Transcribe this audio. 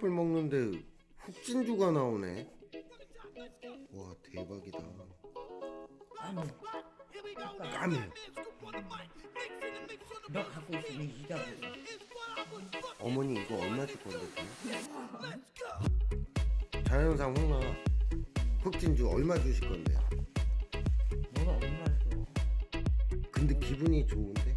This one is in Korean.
삼각밥을 먹는데 흑진주가 나오네. 와 대박이다. 까매 너 갖고 있으면 이자고. 어머니 이거 얼마 줄 건데 그럼? 자연상 홍나 흑진주 얼마 주실 건데 뭐가 얼마 줘? 근데 기분이 좋은데?